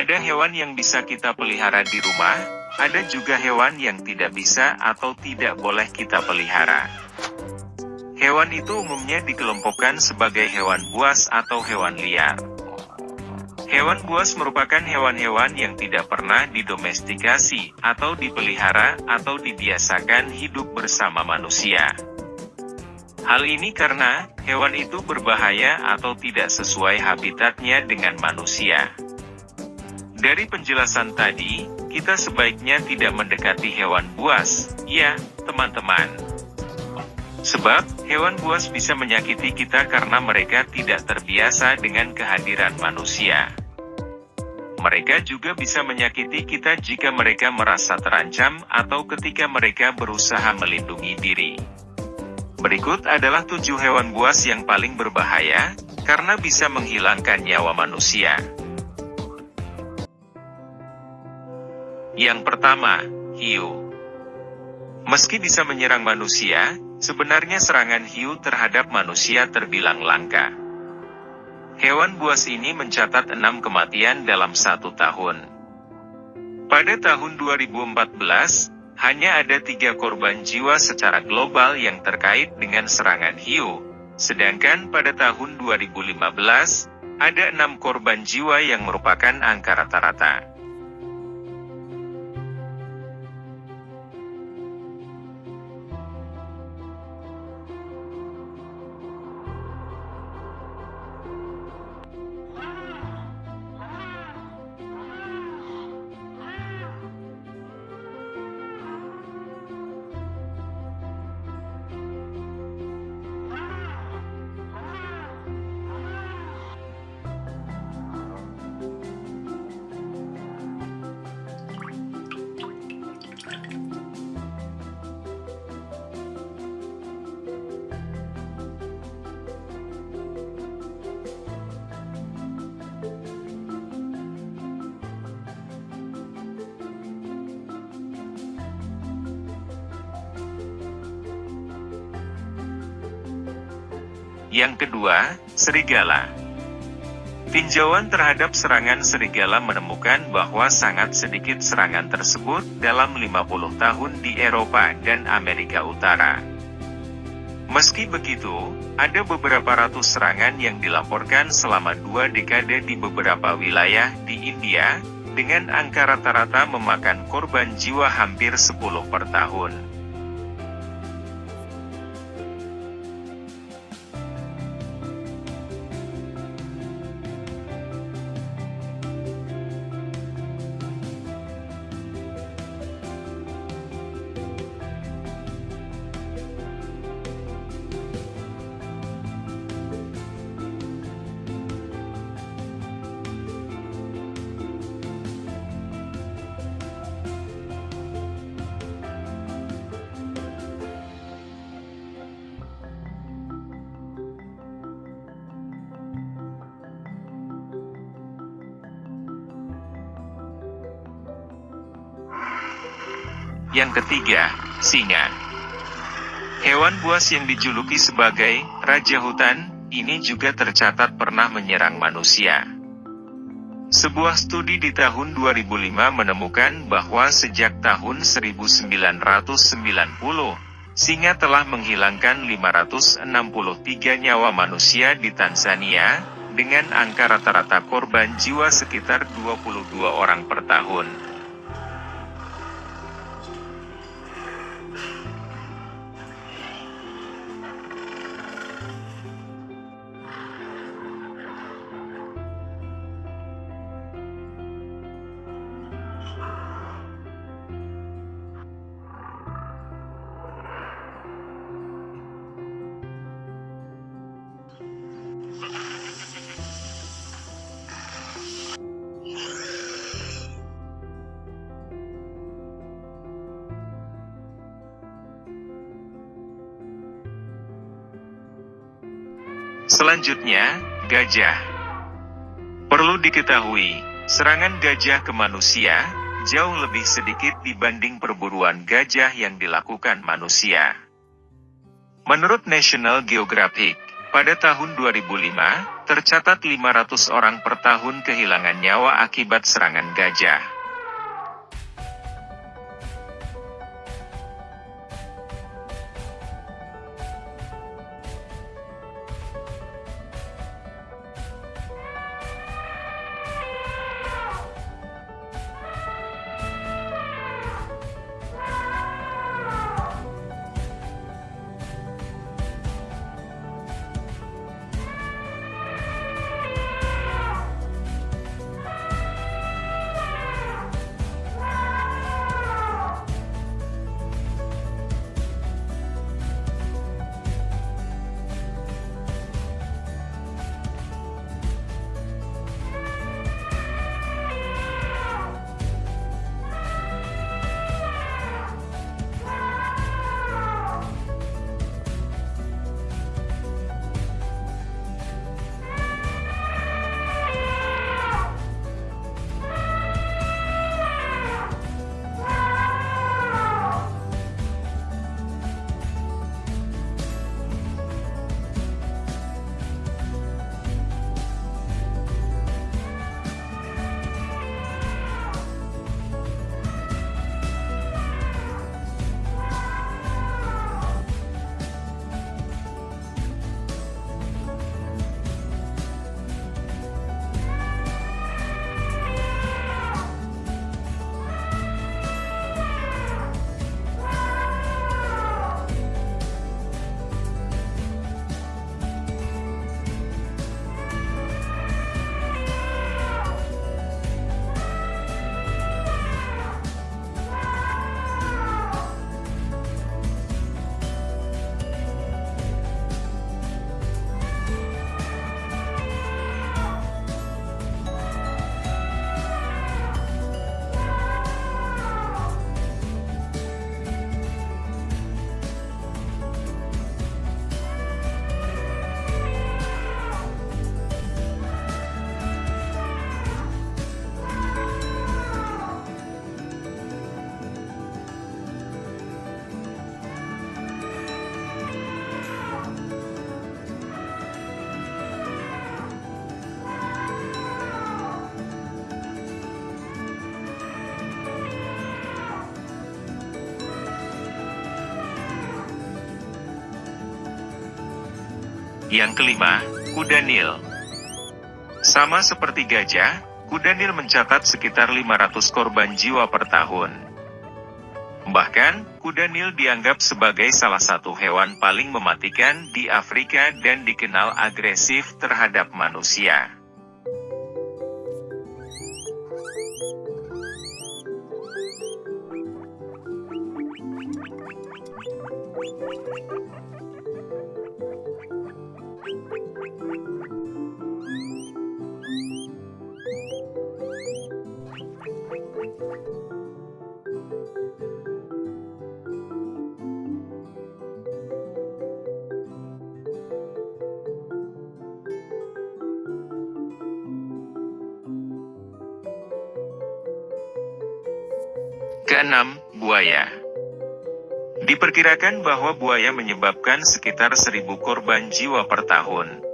Ada hewan yang bisa kita pelihara di rumah, ada juga hewan yang tidak bisa atau tidak boleh kita pelihara. Hewan itu umumnya dikelompokkan sebagai hewan buas atau hewan liar. Hewan buas merupakan hewan-hewan yang tidak pernah didomestikasi, atau dipelihara, atau dibiasakan hidup bersama manusia. Hal ini karena, hewan itu berbahaya atau tidak sesuai habitatnya dengan manusia. Dari penjelasan tadi, kita sebaiknya tidak mendekati hewan buas, ya, teman-teman. Sebab, hewan buas bisa menyakiti kita karena mereka tidak terbiasa dengan kehadiran manusia. Mereka juga bisa menyakiti kita jika mereka merasa terancam atau ketika mereka berusaha melindungi diri. Berikut adalah tujuh hewan buas yang paling berbahaya, karena bisa menghilangkan nyawa manusia. Yang pertama, hiu. Meski bisa menyerang manusia, sebenarnya serangan hiu terhadap manusia terbilang langka. Hewan buas ini mencatat enam kematian dalam satu tahun. Pada tahun 2014, hanya ada tiga korban jiwa secara global yang terkait dengan serangan hiu, sedangkan pada tahun 2015, ada enam korban jiwa yang merupakan angka rata-rata. Yang kedua, serigala. Tinjauan terhadap serangan serigala menemukan bahwa sangat sedikit serangan tersebut dalam 50 tahun di Eropa dan Amerika Utara. Meski begitu, ada beberapa ratus serangan yang dilaporkan selama dua dekade di beberapa wilayah di India, dengan angka rata-rata memakan korban jiwa hampir 10 per tahun. Yang ketiga, singa. Hewan buas yang dijuluki sebagai Raja Hutan, ini juga tercatat pernah menyerang manusia. Sebuah studi di tahun 2005 menemukan bahwa sejak tahun 1990, singa telah menghilangkan 563 nyawa manusia di Tanzania, dengan angka rata-rata korban jiwa sekitar 22 orang per tahun. Selanjutnya, gajah. Perlu diketahui, serangan gajah ke manusia, jauh lebih sedikit dibanding perburuan gajah yang dilakukan manusia. Menurut National Geographic, pada tahun 2005, Tercatat 500 orang per tahun kehilangan nyawa akibat serangan gajah. Yang kelima, kuda Nil. Sama seperti gajah, kuda Nil mencatat sekitar 500 korban jiwa per tahun. Bahkan, kuda Nil dianggap sebagai salah satu hewan paling mematikan di Afrika dan dikenal agresif terhadap manusia. Keenam, buaya. Diperkirakan bahwa buaya menyebabkan sekitar seribu korban jiwa per tahun.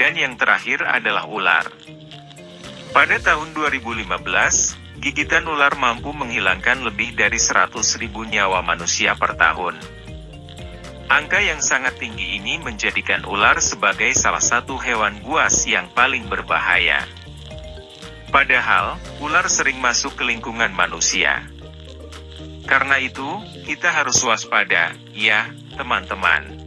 Dan yang terakhir adalah ular. Pada tahun 2015, Gigitan ular mampu menghilangkan lebih dari 100 ribu nyawa manusia per tahun. Angka yang sangat tinggi ini menjadikan ular sebagai salah satu hewan buas yang paling berbahaya. Padahal, ular sering masuk ke lingkungan manusia. Karena itu, kita harus waspada, ya, teman-teman.